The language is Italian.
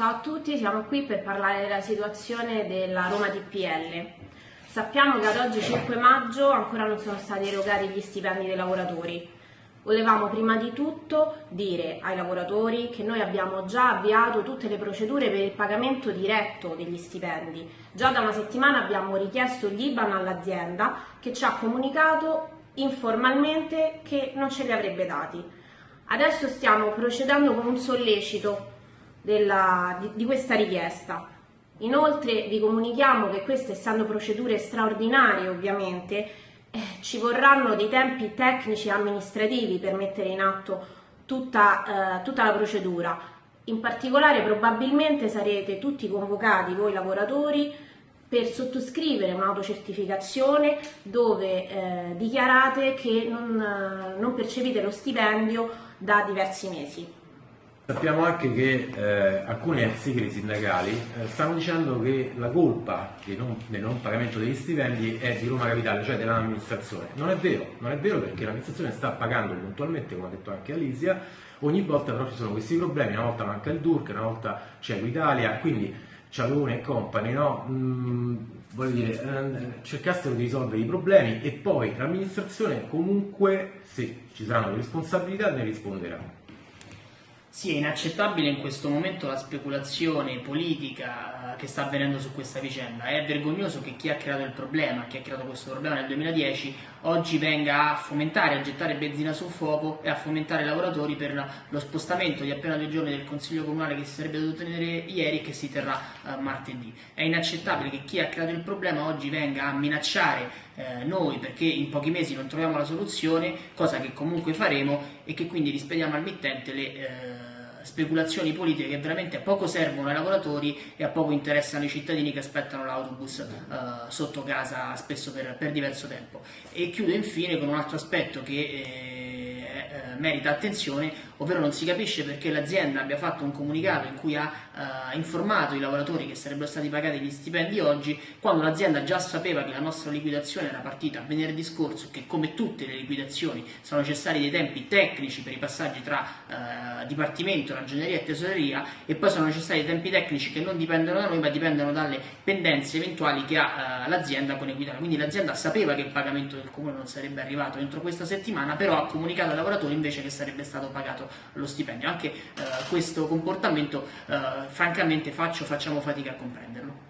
Ciao a tutti, siamo qui per parlare della situazione della Roma TPL. Sappiamo che ad oggi 5 maggio ancora non sono stati erogati gli stipendi dei lavoratori. Volevamo prima di tutto dire ai lavoratori che noi abbiamo già avviato tutte le procedure per il pagamento diretto degli stipendi. Già da una settimana abbiamo richiesto gli IBAN all'azienda che ci ha comunicato informalmente che non ce li avrebbe dati. Adesso stiamo procedendo con un sollecito della, di, di questa richiesta. Inoltre vi comunichiamo che queste, essendo procedure straordinarie ovviamente, eh, ci vorranno dei tempi tecnici e amministrativi per mettere in atto tutta, eh, tutta la procedura. In particolare probabilmente sarete tutti convocati, voi lavoratori, per sottoscrivere un'autocertificazione dove eh, dichiarate che non, eh, non percepite lo stipendio da diversi mesi. Sappiamo anche che eh, alcuni ex sigli sindacali eh, stanno dicendo che la colpa non, del non pagamento degli stipendi è di Roma Capitale, cioè dell'amministrazione. Non è vero, non è vero perché l'amministrazione sta pagando puntualmente, come ha detto anche Alisia, ogni volta però ci sono questi problemi, una volta manca il DURC, una volta c'è Equitalia, quindi Cialone e compagni, no? Mm, voglio dire, eh, cercassero di risolvere i problemi e poi l'amministrazione comunque, se ci saranno le responsabilità, ne risponderà. Sì, è inaccettabile in questo momento la speculazione politica che sta avvenendo su questa vicenda. È vergognoso che chi ha creato il problema, chi ha creato questo problema nel 2010, oggi venga a fomentare, a gettare benzina sul fuoco e a fomentare i lavoratori per lo spostamento di appena due giorni del Consiglio Comunale che si sarebbe dovuto tenere ieri e che si terrà uh, martedì. È inaccettabile che chi ha creato il problema oggi venga a minacciare eh, noi perché in pochi mesi non troviamo la soluzione, cosa che comunque faremo e che quindi rispediamo al mittente le... Eh, speculazioni politiche che veramente a poco servono ai lavoratori e a poco interessano i cittadini che aspettano l'autobus uh, sotto casa spesso per, per, diverso tempo. E chiudo infine con un altro aspetto che eh, eh, merita attenzione, ovvero non si capisce perché l'azienda abbia fatto un comunicato in cui ha eh, informato i lavoratori che sarebbero stati pagati gli stipendi oggi, quando l'azienda già sapeva che la nostra liquidazione era partita venerdì scorso, che come tutte le liquidazioni sono necessari dei tempi tecnici per i passaggi tra eh, Dipartimento, Ragioneria e Tesoreria, e poi sono necessari dei tempi tecnici che non dipendono da noi, ma dipendono dalle pendenze eventuali che ha eh, l'azienda con Equitalia. Quindi l'azienda sapeva che il pagamento del comune non sarebbe arrivato entro questa settimana, però ha comunicato ai lavoratori invece che sarebbe stato pagato lo stipendio. Anche eh, questo comportamento eh, francamente faccio, facciamo fatica a comprenderlo.